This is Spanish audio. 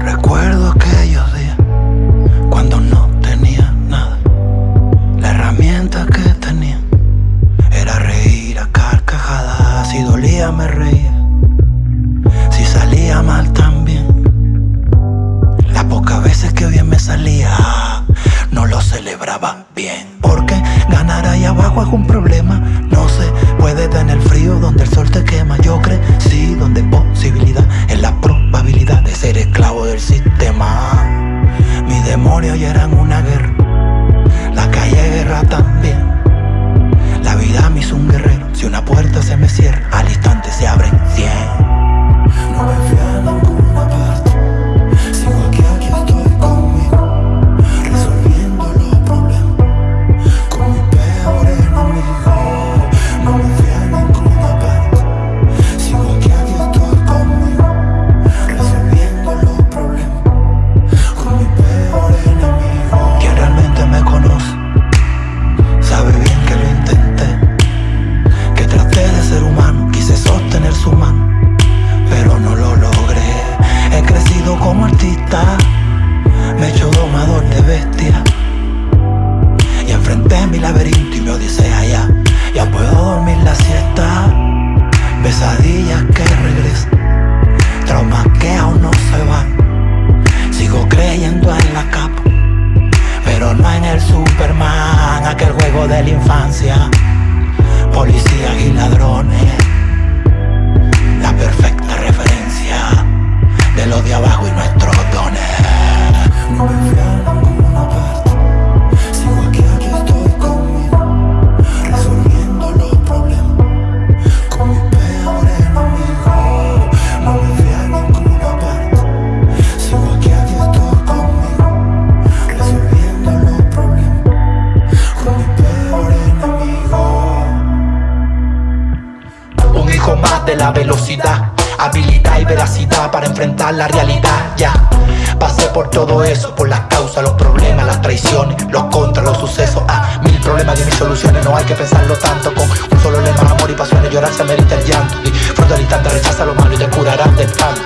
Recuerdo que mi laberinto y mi odisea ya. Ya puedo dormir la siesta, pesadillas que regresan, traumas que aún no se van. Sigo creyendo en la capa pero no en el Superman, aquel juego de la infancia. Policías y ladrones, la perfecta la velocidad, habilidad y veracidad para enfrentar la realidad. Ya pasé por todo eso, por las causas, los problemas, las traiciones, los contras, los sucesos. Ah, mil problemas y mil soluciones, no hay que pensarlo tanto. Con un solo lema, amor y pasión, llorar se merita el llanto. Disfruta el instante, rechaza lo malo y te curarás de tanto.